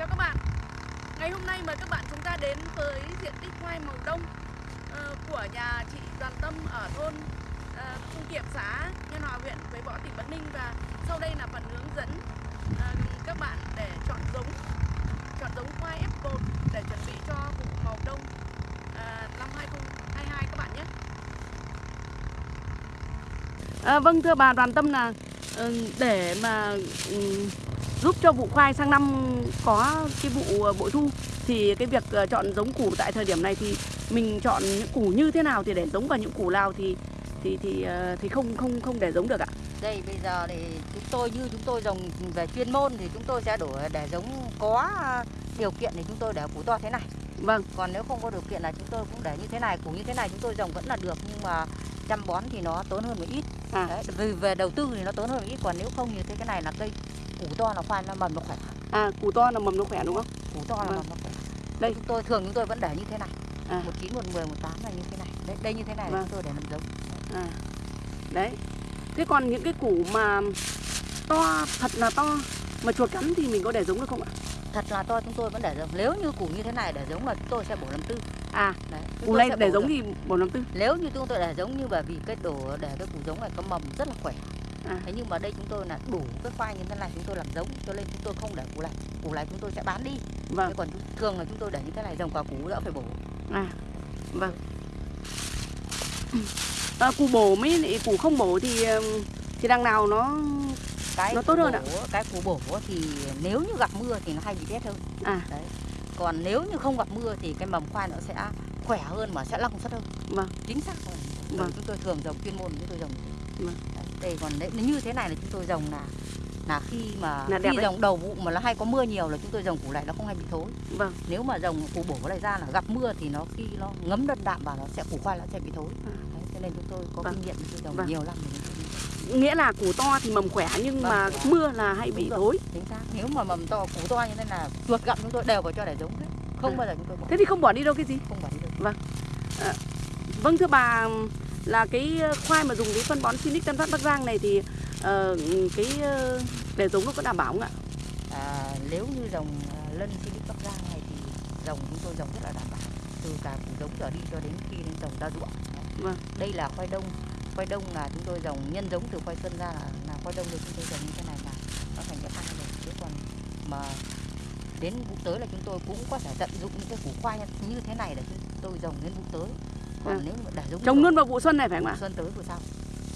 Chào các bạn Ngày hôm nay mời các bạn chúng ta đến với diện tích khoai màu đông uh, của nhà chị Đoàn Tâm ở thôn uh, Kiệm xã Nhân Hòa huyện Quế Võ tỉnh Bắc Ninh và sau đây là phần hướng dẫn uh, các bạn để chọn giống chọn giống khoai F1 để chuẩn bị cho vụ màu đông ờ, năm 2022 các bạn nhé. À, vâng thưa bà Đoàn Tâm là để mà ừ, giúp cho vụ khoai sang năm có cái vụ ờ, bội thu thì cái việc ờ, chọn giống củ tại thời điểm này thì mình chọn những củ như thế nào thì để giống vào những củ nào thì thì thì ờ, thì không không không để giống được ạ. Đây bây giờ thì chúng tôi như chúng tôi trồng về chuyên môn thì chúng tôi sẽ đổi để giống có điều kiện thì chúng tôi để củ to thế này. Vâng, Còn nếu không có điều kiện là chúng tôi cũng để như thế này, củ như thế này chúng tôi trồng vẫn là được nhưng mà chăm bón thì nó tốn hơn một ít. À. Đấy, vì về đầu tư thì nó tốn hơn một ít còn nếu không như thế cái này là cây củ to là khoai nó mầm nó khỏe. à củ to là mầm nó khỏe đúng không? Củ to là Vâng. mầm nó khỏe. Đây. chúng tôi thường chúng tôi vẫn để như thế này. À. một chín, một mười, một tám là như thế này. Đấy, đây như thế này Vâng. chúng tôi để làm giống. À. Đấy. Thế còn những cái củ mà to thật là to mà chuột cắn thì mình có để giống được không ạ? Thật là to chúng tôi vẫn để giống. Nếu như củ như thế này để giống là chúng tôi sẽ bổ làm tư. À, Đấy. củ này để giống được. thì bổ năm tư. Nếu như chúng tôi để giống như bởi vì cái đổ để cái củ giống này có mầm rất là khỏe. À. Thế nhưng mà đây chúng tôi là đủ cái khoai như thế này chúng tôi làm giống cho nên chúng tôi không để củ này. Củ này chúng tôi sẽ bán đi. Vâng. Thế còn thường là chúng tôi để như thế này dòng quả củ đỡ phải bổ. À, vâng. À, củ bổ mới lại củ không bổ thì thì đằng nào nó Cái Nó tốt hơn ạ? bổ, Cái củ bổ thì nếu như gặp mưa thì nó hay bị rét hơn. à Đấy. Còn nếu như không gặp mưa thì cái mầm khoai nó sẽ khỏe hơn mà sẽ lăng suất hơn. Vâng. Chính xác rồi. Vâng. Vâng. Chúng tôi thường trồng chuyên môn chúng tôi trồng. Vâng. Đấy. Đây còn nếu như thế này là chúng tôi trồng là là khi mà Là khi đấy. trồng đầu vụ mà nó hay có mưa nhiều là chúng tôi trồng củ này nó không hay bị thối. vâng. Nếu mà trồng củ bổ này ra là gặp mưa thì nó khi nó ngấm đất đạm vào nó sẽ củ khoai nó sẽ bị thối. À. Đấy, cho nên chúng tôi có Vâng. kinh nghiệm chúng tôi trồng Vâng. nhiều biết. Nghĩa là củ to thì mầm khỏe nhưng Vâng, mà khỏe. mưa là hay bị Đúng rồi. thối. Chính xác. Nếu mà mầm to củ to như thế là chuột gặm chúng tôi đều vào cho để giống hết. Không À. bao giờ chúng tôi bỏ Thế thì không bỏ đi đâu cái gì? không bỏ đi được. Vâng thưa bà là cái khoai mà dùng cái phân bón Sinic Tân Phát Bắc Giang này thì ờ, cái ờ, để giống nó có đảm bảo không ạ? À, nếu như dòng lân Philip Bắc Giang này thì dòng chúng tôi dòng rất là đảm bảo từ cả củ giống trở đi cho đến khi lên dòng ra ruộng. Vâng. Đây là khoai đông. Khoai đông là chúng tôi dòng nhân giống từ khoai xuân ra là, là khoai đông được chúng tôi dòng như thế này là nó thành cái ăn rồi. Chứ còn mà đến vụ tới là chúng tôi cũng có thể tận dụng những cái củ khoai như thế này để chúng tôi dòng đến vụ tới. Còn À. nếu mà để giống Trồng luôn vào vụ xuân này phải không ạ? xuân tới vụ sau.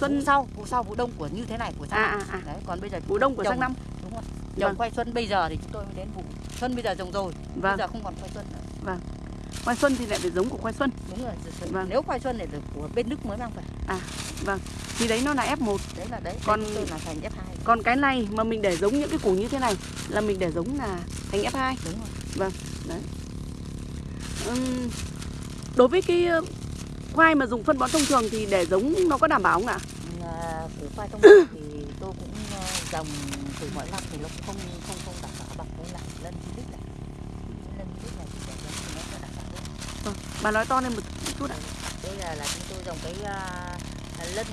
Xuân vụ sau, vụ sau vụ đông của như thế này của sang à à à Đấy, còn bây giờ vụ đông của sang năm. Đúng rồi. Vâng. Trồng khoai xuân bây giờ thì chúng tôi mới đến vụ xuân bây giờ trồng rồi. Bây Vâng. giờ không còn khoai xuân nữa. Khoai xuân thì lại phải giống của khoai xuân. Đúng rồi. rồi. Vâng. Nếu khoai xuân này được của bên Đức mới mang về. Thì đấy nó là F1. Đấy là đấy. Còn- tôi là thành F2. Còn cái này mà mình để giống những cái củ như thế này là mình để giống là thành F2. Đúng rồi. Ừm, đối với cái khoai mà dùng phân bón thông thường thì để giống nó có đảm bảo không ạ? À, củ khoai thông thường thì tôi cũng ờ, trồng từ mỗi năm thì nó không không không đảm bảo bằng với lại lân Philip này. Lân Philip này thì để giống thì nó sẽ đảm bảo hơn. Vâng, bà nói to lên một chút ạ. Đây là là chúng tôi trồng cái à, lân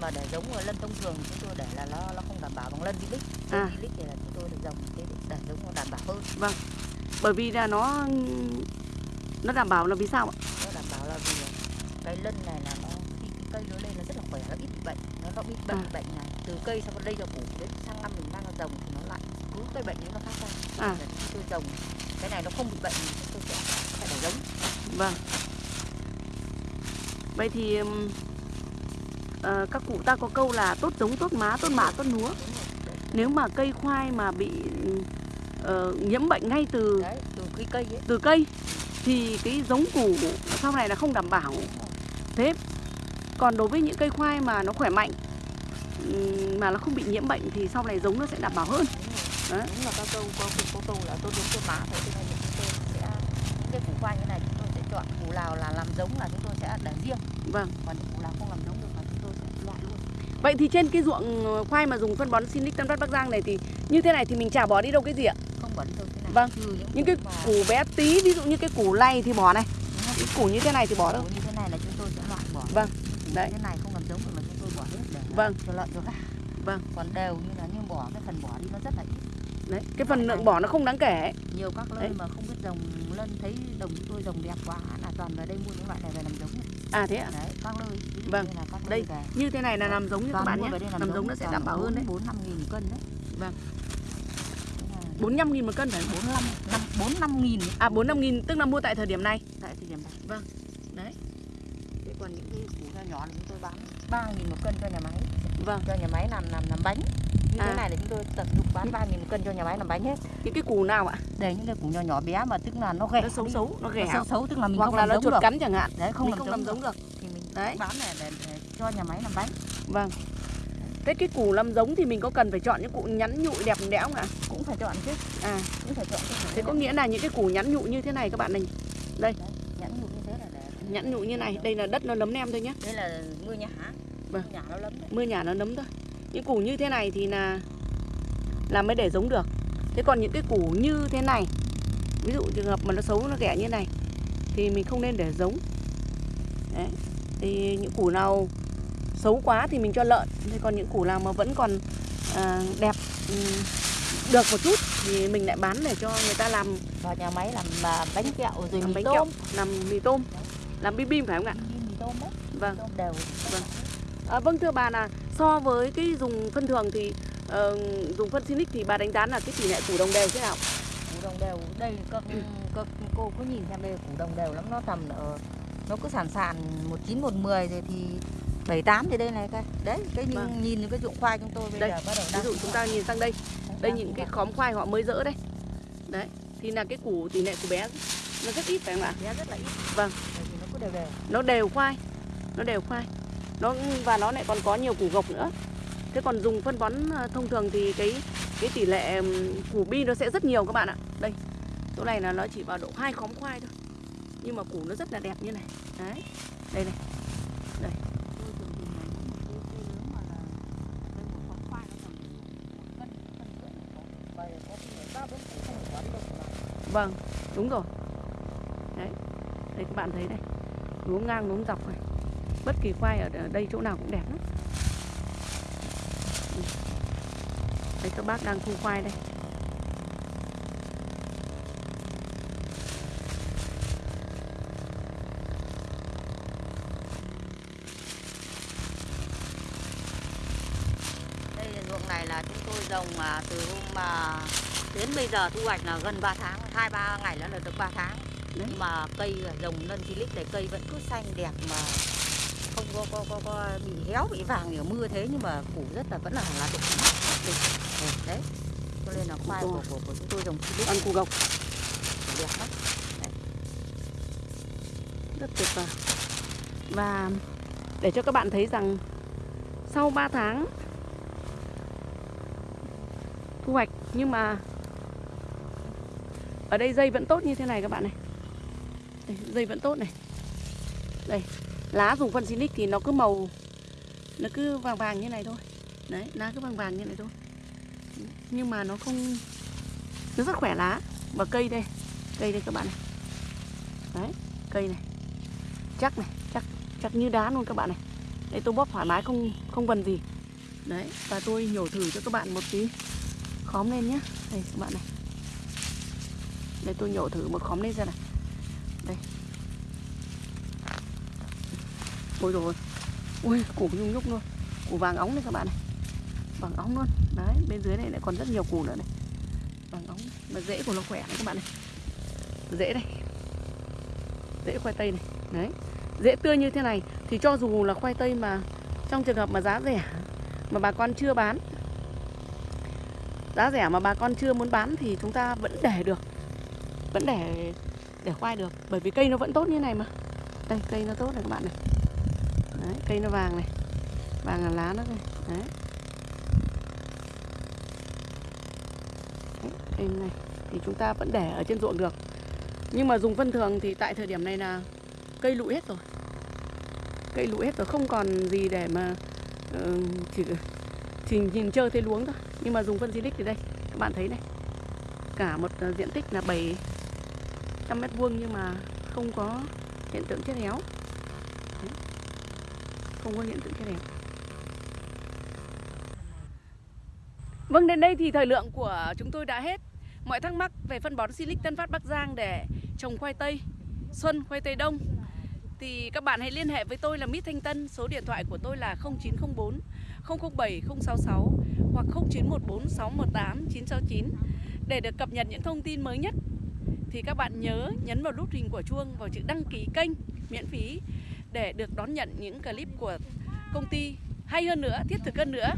mà để giống ở lân thông thường chúng tôi để là nó nó không đảm bảo bằng lân. Lân À. Philip thì là chúng tôi được trồng cái để giống nó đảm bảo hơn. Bởi vì là nó nó đảm bảo là vì sao ạ? nó đảm bảo là vì cái lân này là nó khi cái cây nó lên nó rất là khỏe nó ít bị bệnh nó nó ít bệnh À. bệnh này từ cây sang đây cho củ đến sang năm mình mang ra trồng thì nó lại cứ cây bệnh nó phát ra À. Tôi trồng cái này nó không bị bệnh thì tôi sẽ phải để giống Vâng. Vậy thì ờ, các cụ ta có câu là tốt giống tốt má tốt mạ tốt lúa. Đấy. Nếu mà cây khoai mà bị ờ, nhiễm bệnh ngay từ đấy từ cái cây ấy từ cây thì cái giống củ sau này là không đảm bảo. Đúng. Thế còn đối với những cây khoai mà nó khỏe mạnh mà nó không bị nhiễm bệnh thì sau này giống nó sẽ đảm bảo hơn. đúng Đấy. đúng là các câu có có câu là tốt giống tốt má thế cho nên chúng tôi sẽ những cái củ khoai như này chúng tôi sẽ chọn củ nào là làm giống là chúng tôi sẽ để riêng Vâng. còn những củ nào không làm giống được là chúng tôi sẽ loại luôn Vậy thì trên cái ruộng khoai mà dùng phân bón Sinic Tân Phát Bắc Giang này thì như thế này thì mình chả bỏ đi đâu cái gì ạ? không bỏ đi đâu thế này Vâng. trừ những, Những cái củ củ bé tí ví dụ như cái củ lay thì bỏ này, đúng cái củ như thế này thì bỏ đâu. Như thế này là chúng tôi sẽ loại bỏ Vâng, Củ đấy. như thế này không làm giống được là chúng tôi bỏ hết để Vâng. cho lợn cho gà Vâng. còn đều như là như bỏ cái phần bỏ đi nó rất là ít đấy cái phần lượng bỏ nó không đáng kể nhiều các Đấy. mà không biết trồng lân thấy đồng chúng tôi trồng đẹp quá là toàn vào đây mua những loại này về làm giống à thế ạ đấy các dụ Vâng. như là các Đây, về như thế này là làm giống như các bạn nhé đây làm giống nó sẽ đảm bảo hơn đấy bốn năm nghìn cân đấy Vâng. Là 45 nghìn một cân phải bốn năm năm bốn năm nghìn à 45 nghìn tức là mua tại thời điểm này tại thời điểm Vâng. Đấy. thế còn những cái củ nho nhỏ thì chúng tôi bán ba nghìn một cân cho nhà máy. Vâng. Cho nhà máy làm làm làm bánh. Như À. thế này là chúng tôi tận dụng bán ba nghìn một cân cho nhà máy làm bánh hết. Những cái củ nào ạ? Đây những cái củ nhỏ nhỏ bé mà tức là nó ghẻ. Nó xấu đi. xấu nó nó ghẻ xấu xấu tức là mình hoặc không là làm nó giống chuột được. cắn chẳng hạn. Đấy không mình làm không giống làm giống được. Được thì mình Đấy. bán này để, để cho nhà máy làm bánh. Vâng. Thế cái củ làm giống thì mình có cần phải chọn những củ nhắn nhụi đẹp đẽo không ạ? Cũng phải chọn chứ. À. Cũng phải chọn thế có nghĩa là những cái củ nhắn nhụi như thế này các bạn này nhãn nhụi như thế là để nhắn nhụi như này đây là đất nó nấm nem thôi nhé đây là mưa nhả. Vâng. mưa nhả nó lấm đấy. Mưa nhà nó nấm thôi. Những củ như thế này thì là là mới để giống được. Thế còn những cái củ như thế này ví dụ trường hợp mà nó xấu nó ghẻ như này thì mình không nên để giống. Đấy. Thì những củ nào xấu quá thì mình cho lợn. Thế còn những củ nào mà vẫn còn à, đẹp được một chút thì mình lại bán để cho người ta làm vào nhà máy làm mà bánh kẹo rồi làm mì bánh tôm. kẹo làm mì tôm. Làm bim bim phải không ạ? Đi mì tôm đấy vâng. tôm đều. Vâng. À, vâng thưa bà là so với cái dùng phân thường thì ờ, dùng phân Sinic thì bà đánh giá là cái tỷ lệ củ đồng đều thế nào? củ đồng đều. Đây các, Ừ. các cô cứ nhìn xem đây củ đồng đều lắm. Nó tầm ở nó cứ sàn sàn một chín một mười rồi thì bảy tám thì đây này cái đấy cái nhìn, Vâng. nhìn cái dụng khoai chúng tôi bây Đây, giờ bắt đầu Ví đang dụ chúng ta nhìn sang đây, đây đang những thu cái khóm khoai họ mới dỡ đây. Đấy, thì là cái củ tỷ lệ của bé nó rất ít phải không ạ? bé rất là ít Vâng. Nó đều đều Nó đều khoai, nó đều khoai. Nó và nó lại còn có nhiều củ gộc nữa. Thế còn dùng phân bón ờ, thông thường thì cái cái tỷ lệ củ bi nó sẽ rất nhiều các bạn ạ. Đây, chỗ này là nó chỉ vào độ hai khóm khoai thôi. Nhưng mà củ nó rất là đẹp như này. Đấy, đây này. tôi thường thì là những một cái cây lớn mà là đây một con khoai nó tầm một cân cân rưỡi này có và có khi là ba bốn củ không phải quá đi đâu cả Vâng, đúng rồi. Đấy, đây các bạn thấy đây, luống ngang luống dọc này. Bất kỳ khoai ở đây chỗ nào cũng đẹp lắm. Đây các bác đang thu khoai đây. đây là ruộng này là chúng tôi trồng à, từ hôm mà đến bây giờ thu hoạch là gần 3 tháng hai ba ngày nữa là được 3 tháng. Đấy. nhưng mà cây trồng lân silic này cây vẫn cứ xanh đẹp mà không có có có, có bị héo bị vàng ở mưa thế nhưng mà củ rất là vẫn là độ mát đẹp Ừ, đấy. Cho nên là khoai của, của, của chúng tôi trồng silic Ăn củ gộc đẹp lắm. Rất tuyệt vời. Và để cho các bạn thấy rằng sau 3 tháng thu hoạch nhưng mà ở đây dây vẫn tốt như thế này các bạn này. Đây, dây vẫn tốt này. Đây, lá dùng phân Sinic thì nó cứ màu nó cứ vàng vàng như này thôi. Đấy, lá cứ vàng vàng như này thôi. Nhưng mà nó không nó rất khỏe lá và cây đây, cây đây các bạn này. Đấy, cây này. Chắc này, chắc chắc như đá luôn các bạn này. Đây tôi bóp thoải mái không không vần gì. Đấy, và tôi nhổ thử cho các bạn một tí khóm lên nhé. Đây các bạn này. Đây tôi nhổ thử một khóm lên ra này. Đây. Ôi rồi Ui, củ nhung nhúc luôn. Củ vàng óng này các bạn này. Vàng óng luôn. Đấy, bên dưới này lại còn rất nhiều củ nữa này. Vàng óng. Mà rễ của nó khỏe này các bạn này. Rễ đây Rễ khoai tây này. Đấy. Rễ tươi như thế này Thì cho dù là khoai tây mà Trong trường hợp mà giá rẻ Mà bà con chưa bán Giá rẻ mà bà con chưa muốn bán Thì chúng ta vẫn để được. Vẫn để để khoai được Bởi vì cây nó vẫn tốt như này mà. Đây cây nó tốt này các bạn này. Đấy, cây nó vàng này. Vàng là lá nó đây Đấy. Cây này Thì chúng ta vẫn để ở trên ruộng được. Nhưng mà dùng phân thường thì tại thời điểm này là Cây lụi hết rồi. Cây lụi hết rồi không còn gì để mà uh, Chỉ chỉ nhìn chơi thấy luống thôi. Nhưng mà dùng phân Silic thì đây Các bạn thấy này. Cả một ờ, diện tích là trăm mét vuông Nhưng mà không có hiện tượng chết héo Không có hiện tượng chết héo Vâng, đến đây thì thời lượng của chúng tôi đã hết. Mọi thắc mắc về phân bón Silic Tân Phát Bắc Giang để trồng khoai tây xuân, khoai tây đông thì các bạn hãy liên hệ với tôi là Mít Thanh Tân, số điện thoại của tôi là 0904 007 066 hoặc 0914 618 969 để được cập nhật những thông tin mới nhất. Thì các bạn nhớ nhấn vào nút hình của chuông vào chữ đăng ký kênh miễn phí để được đón nhận những clip của công ty hay hơn nữa, thiết thực hơn nữa.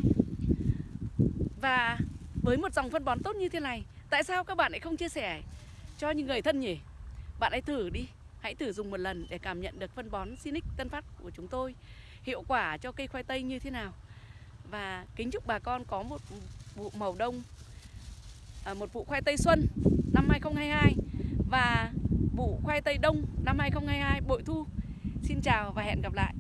Và với một dòng phân bón tốt như thế này, tại sao các bạn lại không chia sẻ cho những người thân nhỉ? Bạn hãy thử đi, hãy thử dùng một lần để cảm nhận được phân bón Sinic Tân Phát của chúng tôi hiệu quả cho cây khoai tây như thế nào. Và kính chúc bà con có một vụ màu đông, à, một vụ khoai tây xuân năm 2022 và vụ khoai tây đông năm 2022 bội thu. Xin chào và hẹn gặp lại.